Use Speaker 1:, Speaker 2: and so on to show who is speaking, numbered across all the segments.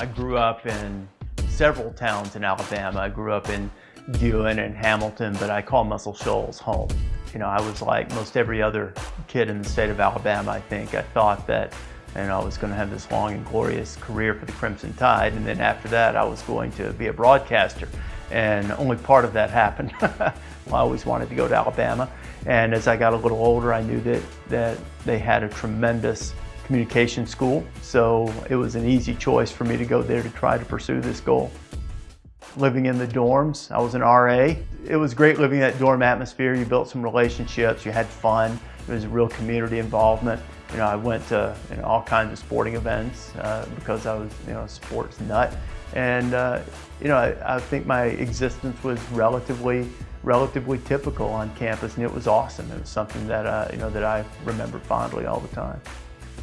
Speaker 1: I grew up in several towns in Alabama. I grew up in Guin and Hamilton, but I call Muscle Shoals home. You know, I was like most every other kid in the state of Alabama, I think. I thought that you know, I was going to have this long and glorious career for the Crimson Tide, and then after that I was going to be a broadcaster. And only part of that happened. I always wanted to go to Alabama. And as I got a little older, I knew that, that they had a tremendous communication school. So it was an easy choice for me to go there to try to pursue this goal. Living in the dorms, I was an RA. It was great living in that dorm atmosphere. You built some relationships, you had fun. There was real community involvement. You know, I went to you know, all kinds of sporting events uh, because I was, you know, a sports nut. And, uh, you know, I, I, think my existence was relatively, relatively typical on campus and it was awesome. It was something that, uh, you know, that I remember fondly all the time.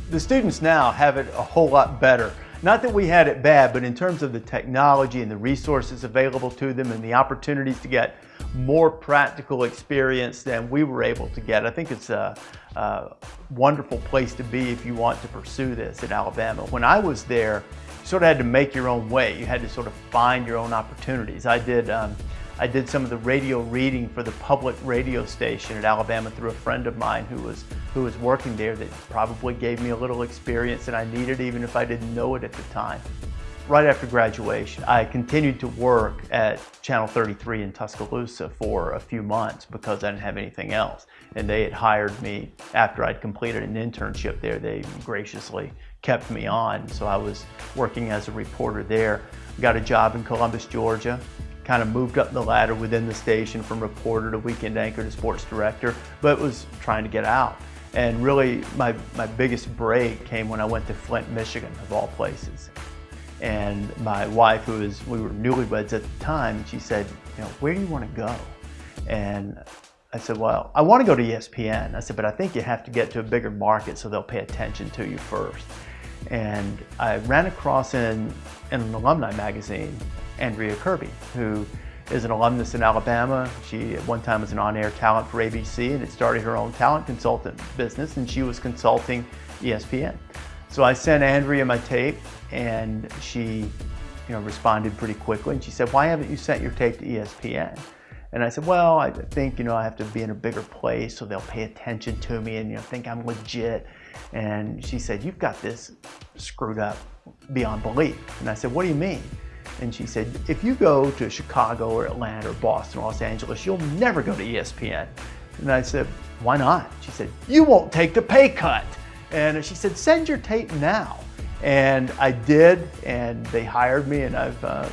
Speaker 1: The students now have it a whole lot better. Not that we had it bad, but in terms of the technology and the resources available to them and the opportunities to get more practical experience than we were able to get. I think it's a, a wonderful place to be if you want to pursue this in Alabama. When I was there, you sort of had to make your own way. You had to sort of find your own opportunities. I did um, I did some of the radio reading for the public radio station at Alabama through a friend of mine who was who was working there that probably gave me a little experience that I needed even if I didn't know it at the time. Right after graduation, I continued to work at Channel 33 in Tuscaloosa for a few months because I didn't have anything else. And they had hired me after I'd completed an internship there. They graciously kept me on. So I was working as a reporter there. Got a job in Columbus, Georgia kind of moved up the ladder within the station from reporter to weekend anchor to sports director, but was trying to get out. And really, my, my biggest break came when I went to Flint, Michigan, of all places. And my wife, who was, we were newlyweds at the time, she said, you know, where do you want to go? And I said, well, I want to go to ESPN. I said, but I think you have to get to a bigger market so they'll pay attention to you first. And I ran across in, in an alumni magazine, Andrea Kirby, who is an alumnus in Alabama. She at one time was an on-air talent for ABC and had started her own talent consultant business and she was consulting ESPN. So I sent Andrea my tape and she you know, responded pretty quickly and she said, why haven't you sent your tape to ESPN? And I said, well, I think, you know, I have to be in a bigger place so they'll pay attention to me and, you know, think I'm legit. And she said, you've got this screwed up beyond belief. And I said, what do you mean? And she said, if you go to Chicago or Atlanta or Boston or Los Angeles, you'll never go to ESPN. And I said, why not? She said, you won't take the pay cut. And she said, send your tape now. And I did, and they hired me, and I've, uh,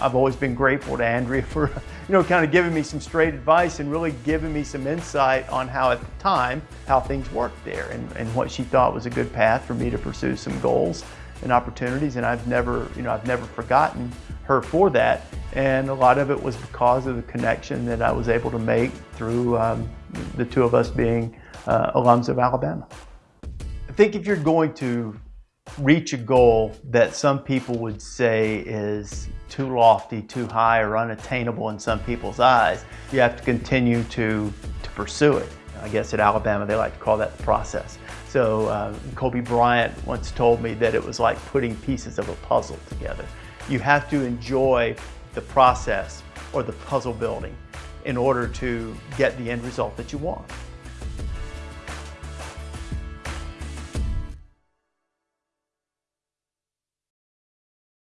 Speaker 1: I've always been grateful to Andrea for, you know, kind of giving me some straight advice and really giving me some insight on how at the time, how things worked there and, and what she thought was a good path for me to pursue some goals and opportunities. And I've never, you know, I've never forgotten her for that. And a lot of it was because of the connection that I was able to make through um, the two of us being uh, alums of Alabama. I think if you're going to reach a goal that some people would say is too lofty, too high, or unattainable in some people's eyes, you have to continue to, to pursue it. I guess at Alabama they like to call that the process. So uh, Kobe Bryant once told me that it was like putting pieces of a puzzle together. You have to enjoy the process or the puzzle building in order to get the end result that you want.